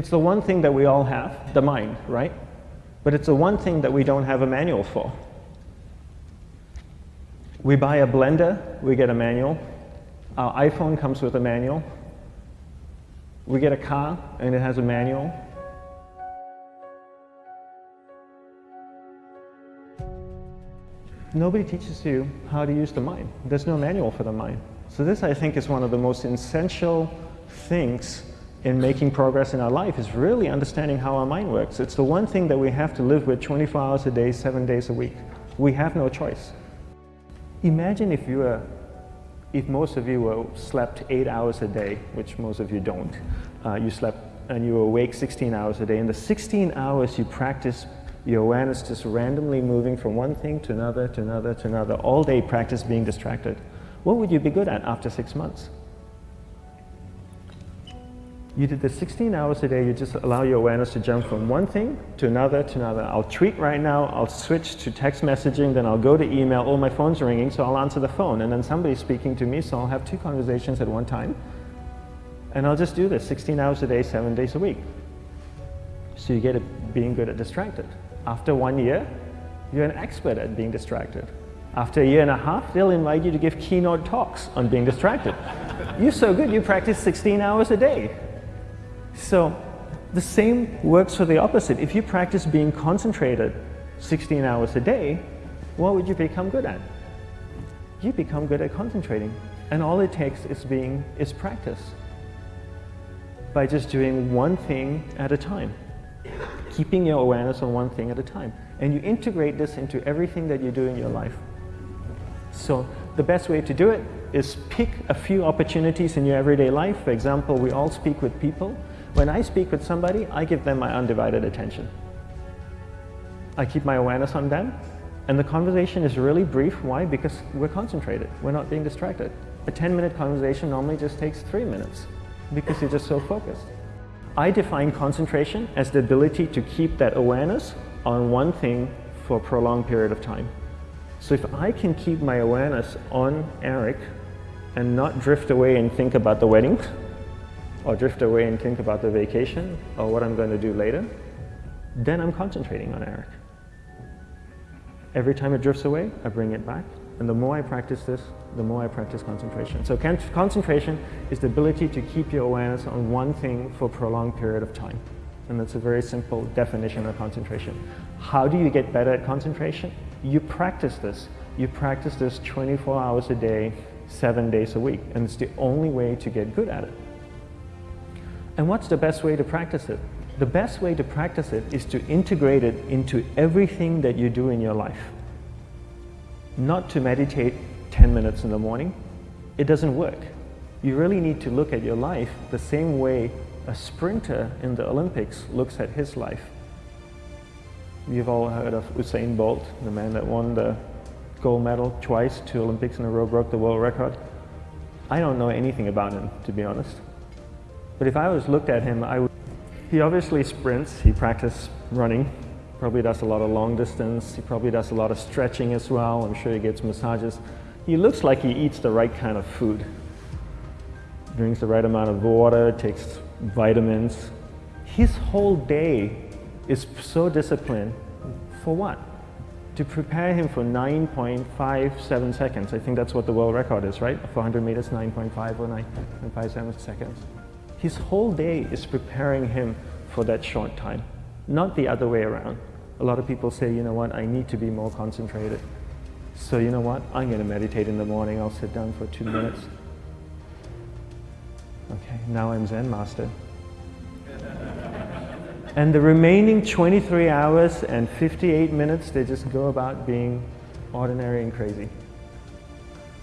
It's the one thing that we all have, the mind, right? But it's the one thing that we don't have a manual for. We buy a blender, we get a manual. Our iPhone comes with a manual. We get a car and it has a manual. Nobody teaches you how to use the mind. There's no manual for the mind. So this, I think, is one of the most essential things in making progress in our life is really understanding how our mind works. It's the one thing that we have to live with 24 hours a day, seven days a week. We have no choice. Imagine if you were, if most of you were slept eight hours a day, which most of you don't. Uh, you slept and you were awake 16 hours a day. In the 16 hours you practice your awareness just randomly moving from one thing to another, to another, to another, all day practice being distracted. What would you be good at after six months? You did this 16 hours a day, you just allow your awareness to jump from one thing to another to another. I'll tweet right now, I'll switch to text messaging, then I'll go to email, all my phone's ringing, so I'll answer the phone, and then somebody's speaking to me, so I'll have two conversations at one time. And I'll just do this 16 hours a day, seven days a week. So you get it being good at distracted. After one year, you're an expert at being distracted. After a year and a half, they'll invite you to give keynote talks on being distracted. you're so good, you practice 16 hours a day. So the same works for the opposite. If you practice being concentrated 16 hours a day, what would you become good at? You become good at concentrating. And all it takes is being is practice. By just doing one thing at a time keeping your awareness on one thing at a time. And you integrate this into everything that you do in your life. So the best way to do it is pick a few opportunities in your everyday life. For example, we all speak with people. When I speak with somebody, I give them my undivided attention. I keep my awareness on them, and the conversation is really brief. Why? Because we're concentrated. We're not being distracted. A 10-minute conversation normally just takes three minutes because you're just so focused. I define concentration as the ability to keep that awareness on one thing for a prolonged period of time. So if I can keep my awareness on Eric and not drift away and think about the wedding, or drift away and think about the vacation, or what I'm going to do later, then I'm concentrating on Eric. Every time it drifts away, I bring it back. And the more I practice this, the more I practice concentration. So concentration is the ability to keep your awareness on one thing for a prolonged period of time. And that's a very simple definition of concentration. How do you get better at concentration? You practice this. You practice this 24 hours a day, seven days a week. And it's the only way to get good at it. And what's the best way to practice it? The best way to practice it is to integrate it into everything that you do in your life. Not to meditate 10 minutes in the morning, it doesn't work. You really need to look at your life the same way a sprinter in the Olympics looks at his life. You've all heard of Usain Bolt, the man that won the gold medal twice, two Olympics in a row, broke the world record. I don't know anything about him, to be honest. But if I was looked at him, I would, he obviously sprints, he practices running, probably does a lot of long distance, he probably does a lot of stretching as well, I'm sure he gets massages. He looks like he eats the right kind of food. Drinks the right amount of water, takes vitamins. His whole day is so disciplined. For what? To prepare him for 9.57 seconds. I think that's what the world record is, right? For 100 meters, 9.5 or 9.57 seconds. His whole day is preparing him for that short time, not the other way around. A lot of people say, you know what, I need to be more concentrated. So you know what? I'm going to meditate in the morning. I'll sit down for two minutes. Okay, now I'm Zen master. and the remaining 23 hours and 58 minutes, they just go about being ordinary and crazy.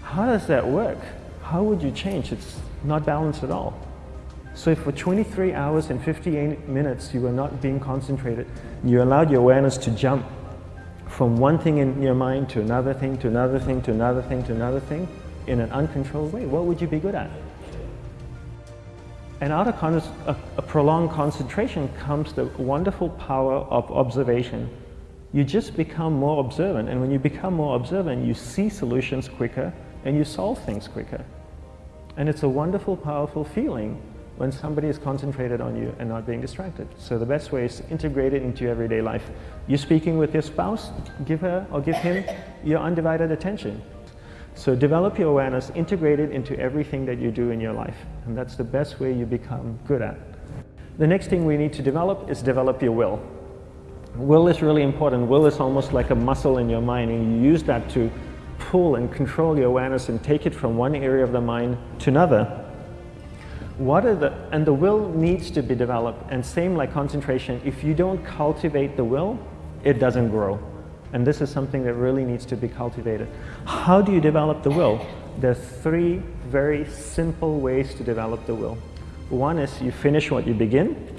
How does that work? How would you change? It's not balanced at all. So if for 23 hours and 58 minutes you were not being concentrated, you allowed your awareness to jump from one thing in your mind to another thing, to another thing, to another thing, to another thing, in an uncontrolled way, what would you be good at? And out of a, a prolonged concentration comes the wonderful power of observation. You just become more observant, and when you become more observant, you see solutions quicker and you solve things quicker. And it's a wonderful, powerful feeling when somebody is concentrated on you and not being distracted. So the best way is to integrate it into your everyday life. You're speaking with your spouse, give her or give him your undivided attention. So develop your awareness, integrate it into everything that you do in your life. And that's the best way you become good at. The next thing we need to develop is develop your will. Will is really important. Will is almost like a muscle in your mind and you use that to pull and control your awareness and take it from one area of the mind to another. What are the, and the will needs to be developed and same like concentration, if you don't cultivate the will, it doesn't grow. And this is something that really needs to be cultivated. How do you develop the will? There's three very simple ways to develop the will. One is you finish what you begin.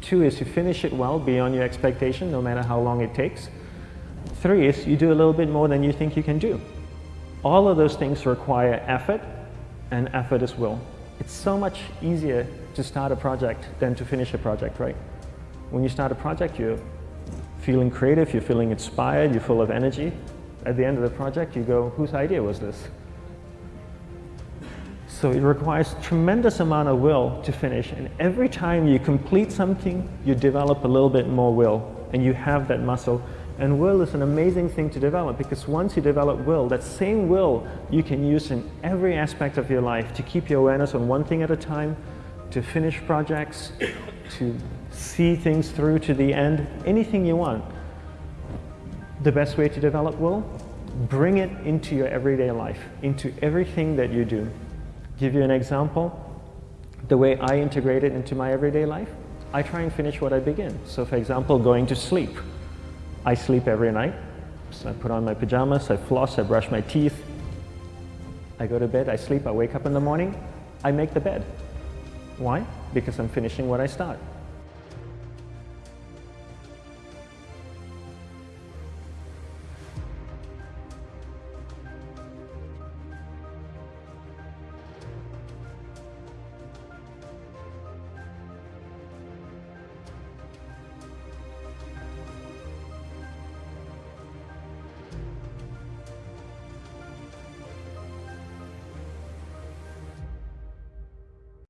Two is you finish it well beyond your expectation, no matter how long it takes. Three is you do a little bit more than you think you can do. All of those things require effort, and effort is will. It's so much easier to start a project than to finish a project, right? When you start a project, you're feeling creative, you're feeling inspired, you're full of energy. At the end of the project, you go, whose idea was this? So it requires tremendous amount of will to finish. And every time you complete something, you develop a little bit more will. And you have that muscle. And will is an amazing thing to develop because once you develop will, that same will you can use in every aspect of your life to keep your awareness on one thing at a time, to finish projects, to see things through to the end, anything you want. The best way to develop will? Bring it into your everyday life, into everything that you do. Give you an example, the way I integrate it into my everyday life, I try and finish what I begin. So for example, going to sleep. I sleep every night. So I put on my pajamas, I floss, I brush my teeth. I go to bed, I sleep, I wake up in the morning, I make the bed. Why? Because I'm finishing what I start.